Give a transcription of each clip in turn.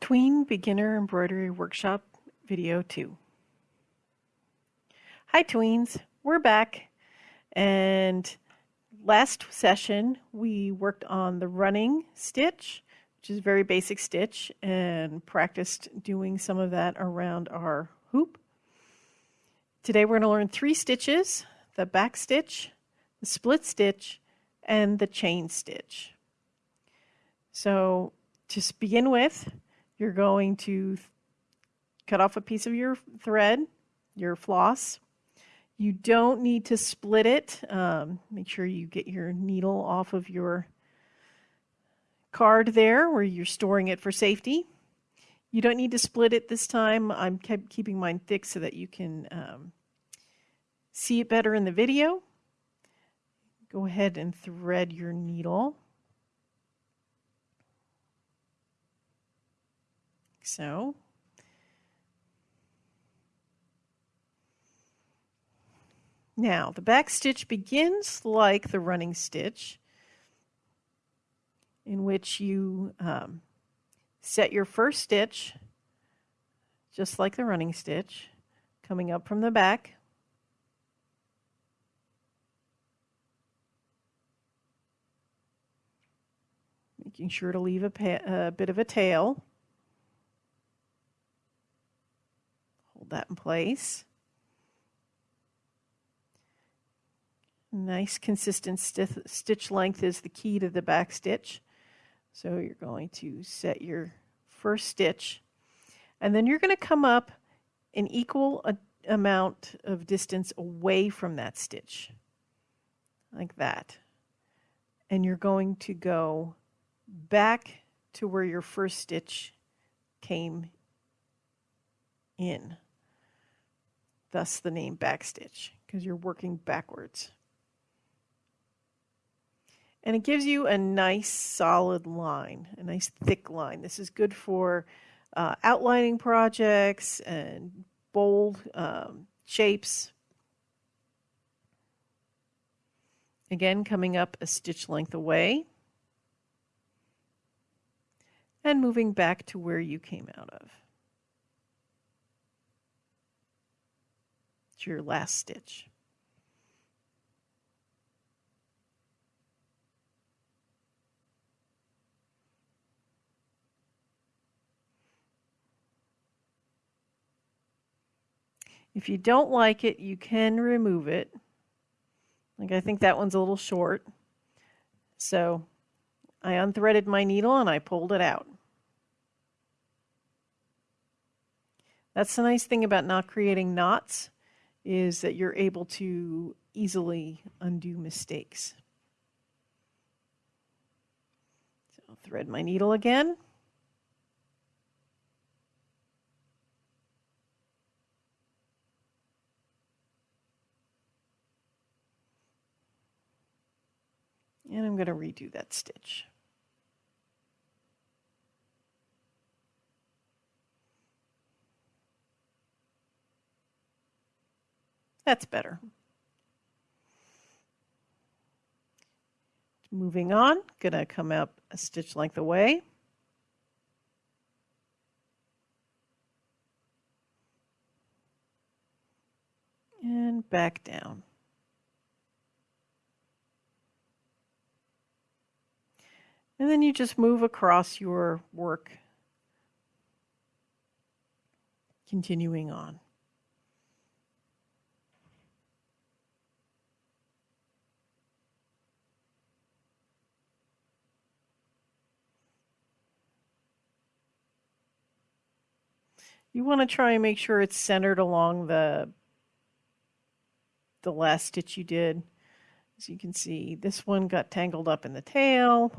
Tween Beginner Embroidery Workshop Video 2. Hi Tweens, we're back and last session we worked on the running stitch, which is a very basic stitch and practiced doing some of that around our hoop. Today we're going to learn three stitches, the back stitch, the split stitch, and the chain stitch. So to begin with, you're going to cut off a piece of your thread, your floss. You don't need to split it. Um, make sure you get your needle off of your card there where you're storing it for safety. You don't need to split it this time. I'm kept keeping mine thick so that you can um, see it better in the video. Go ahead and thread your needle. So. Now, the back stitch begins like the running stitch, in which you um, set your first stitch, just like the running stitch, coming up from the back. Making sure to leave a, a bit of a tail. Hold that in place. Nice consistent stitch length is the key to the back stitch. So you're going to set your first stitch and then you're going to come up an equal amount of distance away from that stitch like that. And you're going to go back to where your first stitch came in thus the name backstitch because you're working backwards. And it gives you a nice solid line, a nice thick line. This is good for uh, outlining projects and bold um, shapes. Again, coming up a stitch length away and moving back to where you came out of. Your last stitch. If you don't like it, you can remove it. Like I think that one's a little short. So I unthreaded my needle and I pulled it out. That's the nice thing about not creating knots is that you're able to easily undo mistakes. So I'll thread my needle again. And I'm going to redo that stitch. That's better. Moving on, gonna come up a stitch length away. And back down. And then you just move across your work, continuing on. You want to try and make sure it's centered along the the last stitch you did. As you can see, this one got tangled up in the tail.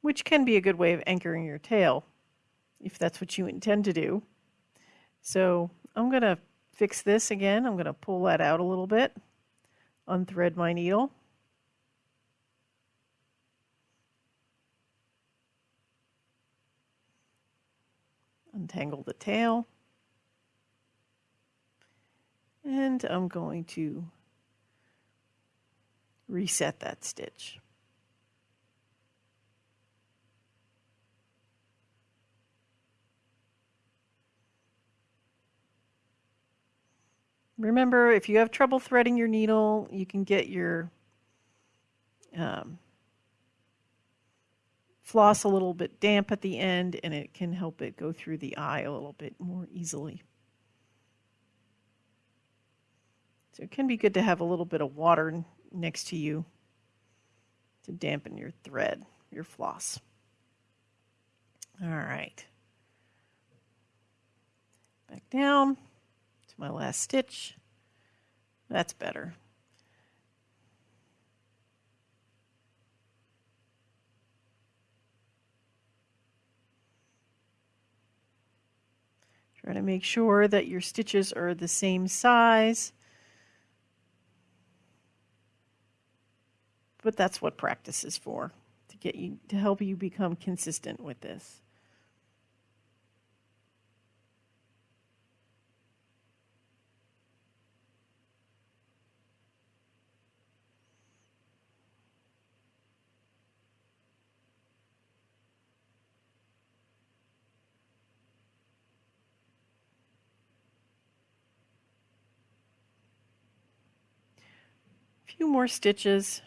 Which can be a good way of anchoring your tail if that's what you intend to do. So I'm going to fix this again. I'm going to pull that out a little bit, unthread my needle. untangle the tail. And I'm going to reset that stitch. Remember, if you have trouble threading your needle, you can get your um, floss a little bit damp at the end and it can help it go through the eye a little bit more easily. So it can be good to have a little bit of water next to you to dampen your thread, your floss. All right. Back down to my last stitch. That's better. Try to make sure that your stitches are the same size. But that's what practice is for, to get you to help you become consistent with this. Few more stitches.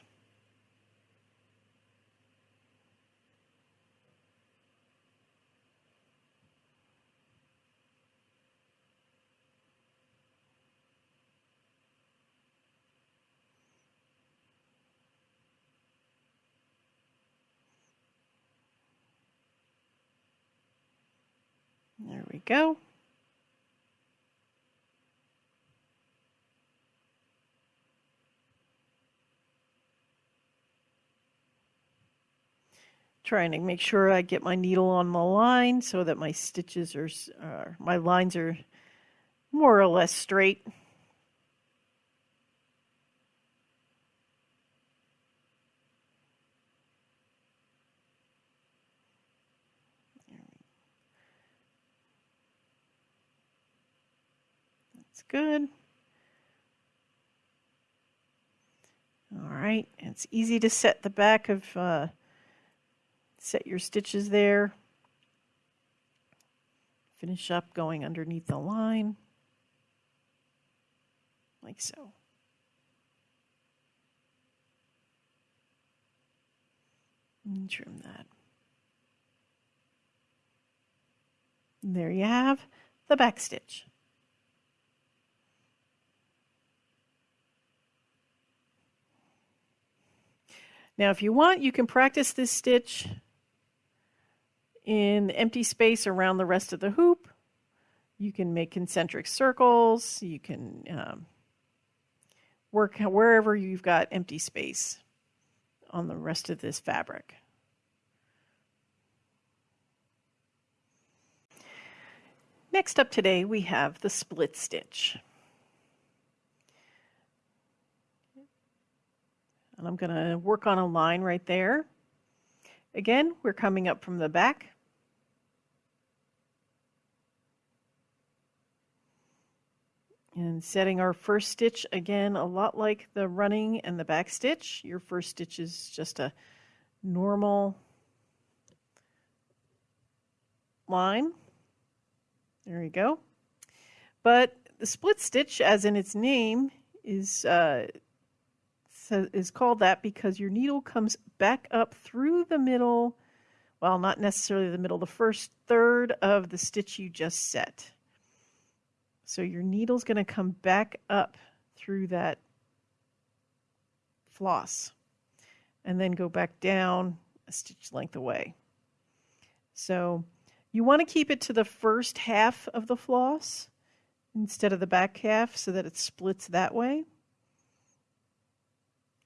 There we go. Trying to make sure I get my needle on the line so that my stitches are, my lines are more or less straight. That's good. All right, it's easy to set the back of uh, set your stitches there. Finish up going underneath the line, like so. And trim that. And there you have the back stitch. Now if you want, you can practice this stitch in the empty space around the rest of the hoop. You can make concentric circles. You can um, work wherever you've got empty space on the rest of this fabric. Next up today, we have the split stitch. And I'm going to work on a line right there. Again, we're coming up from the back. And setting our first stitch, again, a lot like the running and the back stitch. Your first stitch is just a normal line. There you go. But the split stitch, as in its name, is uh, is called that because your needle comes back up through the middle, well, not necessarily the middle, the first third of the stitch you just set. So your needle's going to come back up through that floss and then go back down a stitch length away. So you want to keep it to the first half of the floss instead of the back half so that it splits that way.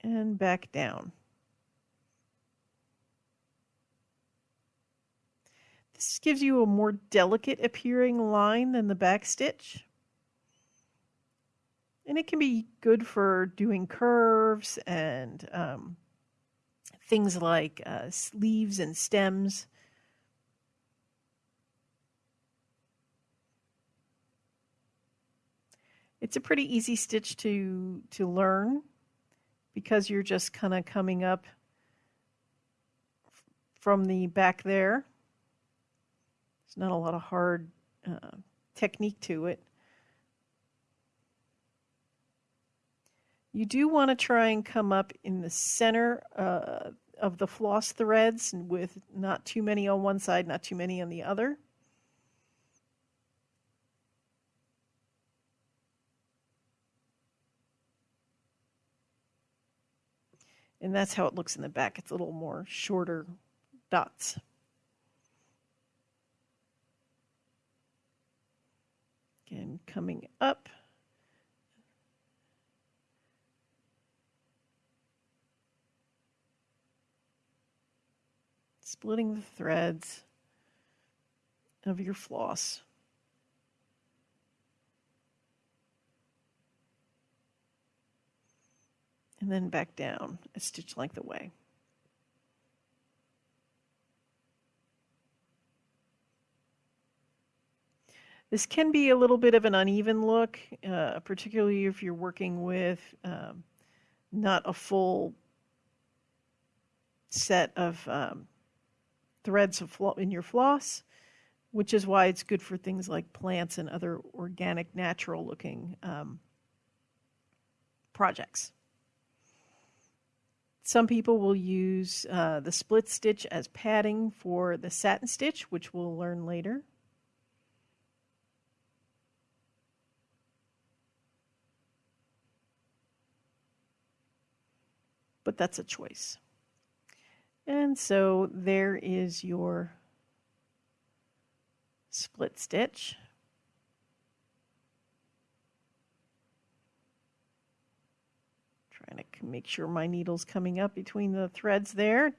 And back down. This gives you a more delicate appearing line than the back stitch. And it can be good for doing curves and um, things like uh, leaves and stems. It's a pretty easy stitch to, to learn because you're just kind of coming up from the back there. There's not a lot of hard uh, technique to it. You do want to try and come up in the center uh, of the floss threads with not too many on one side, not too many on the other. And that's how it looks in the back. It's a little more shorter dots. Again, coming up. Splitting the threads of your floss. and then back down a stitch length away. This can be a little bit of an uneven look, uh, particularly if you're working with um, not a full set of um, threads of in your floss, which is why it's good for things like plants and other organic, natural looking um, projects. Some people will use uh, the split stitch as padding for the satin stitch, which we'll learn later. But that's a choice. And so there is your split stitch. Trying to make sure my needle's coming up between the threads there.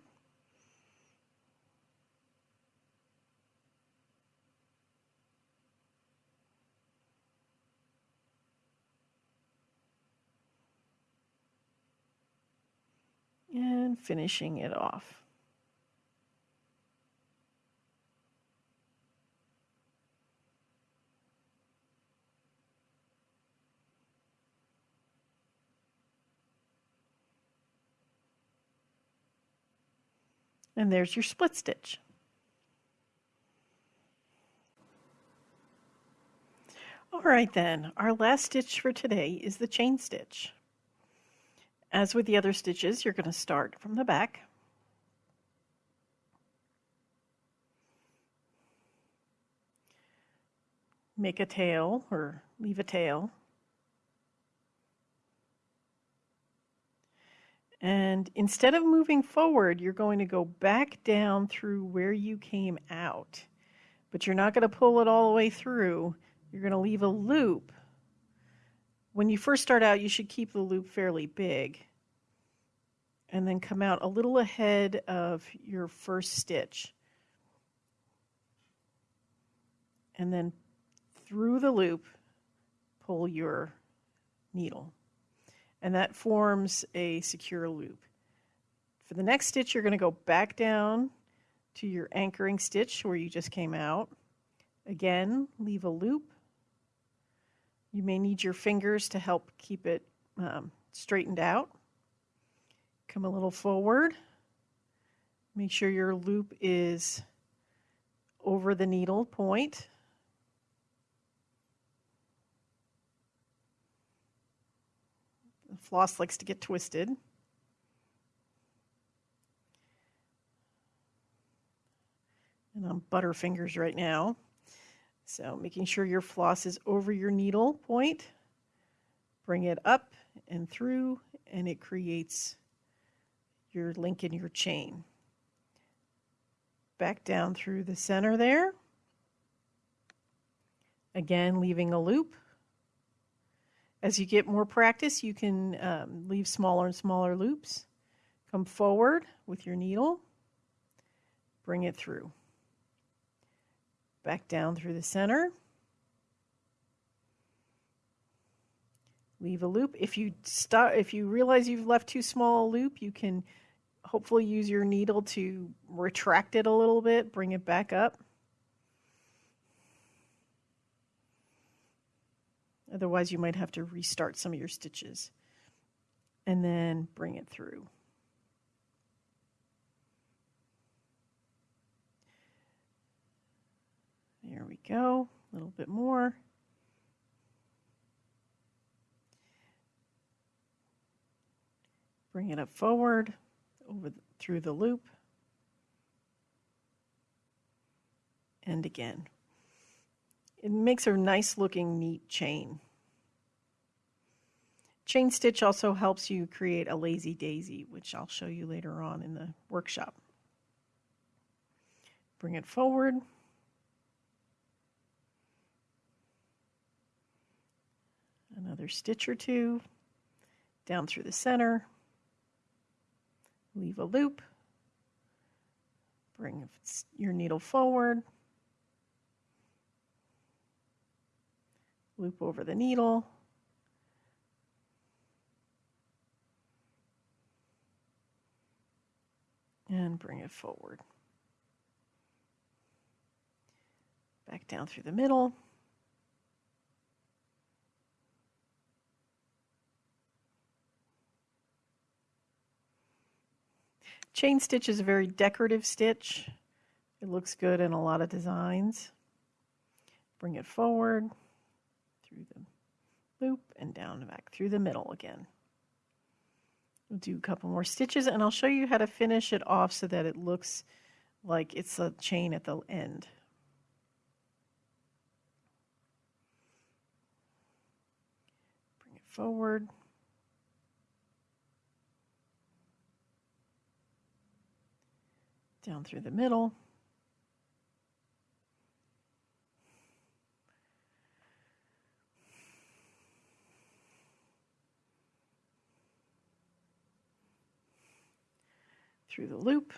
And finishing it off. And there's your split stitch. All right then, our last stitch for today is the chain stitch. As with the other stitches, you're going to start from the back. Make a tail or leave a tail. And instead of moving forward, you're going to go back down through where you came out. But you're not going to pull it all the way through. You're going to leave a loop. When you first start out, you should keep the loop fairly big. And then come out a little ahead of your first stitch. And then through the loop, pull your needle and that forms a secure loop. For the next stitch, you're going to go back down to your anchoring stitch where you just came out. Again, leave a loop. You may need your fingers to help keep it um, straightened out. Come a little forward. Make sure your loop is over the needle point. Floss likes to get twisted. And I'm butterfingers right now. So making sure your floss is over your needle point. Bring it up and through and it creates your link in your chain. Back down through the center there. Again, leaving a loop. As you get more practice, you can um, leave smaller and smaller loops. Come forward with your needle, bring it through. Back down through the center. Leave a loop. If you stop, if you realize you've left too small a loop, you can hopefully use your needle to retract it a little bit, bring it back up. Otherwise, you might have to restart some of your stitches and then bring it through. There we go, a little bit more. Bring it up forward, over the, through the loop, and again. It makes a nice looking neat chain. Chain stitch also helps you create a lazy daisy, which I'll show you later on in the workshop. Bring it forward. Another stitch or two down through the center. Leave a loop. Bring your needle forward. Loop over the needle. and bring it forward. Back down through the middle. Chain stitch is a very decorative stitch. It looks good in a lot of designs. Bring it forward through the loop and down back through the middle again. We'll do a couple more stitches and I'll show you how to finish it off so that it looks like it's a chain at the end. Bring it forward. Down through the middle. Through the loop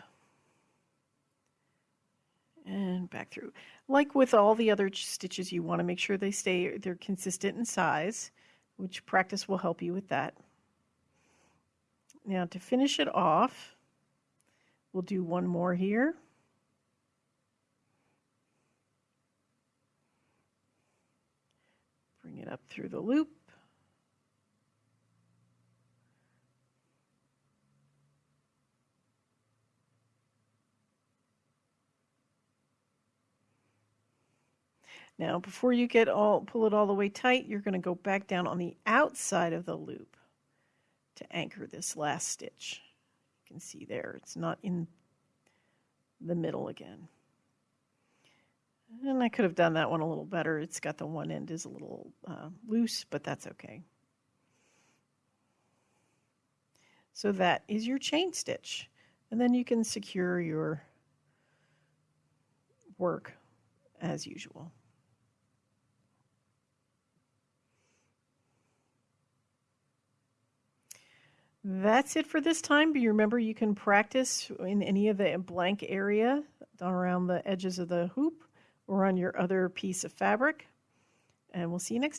and back through. Like with all the other stitches, you want to make sure they stay, they're consistent in size, which practice will help you with that. Now to finish it off, we'll do one more here. Bring it up through the loop. Now, before you get all pull it all the way tight, you're going to go back down on the outside of the loop to anchor this last stitch. You can see there, it's not in the middle again. And I could have done that one a little better. It's got the one end is a little uh, loose, but that's okay. So that is your chain stitch. And then you can secure your work as usual. That's it for this time. But you remember, you can practice in any of the uh, blank area around the edges of the hoop or on your other piece of fabric. And we'll see you next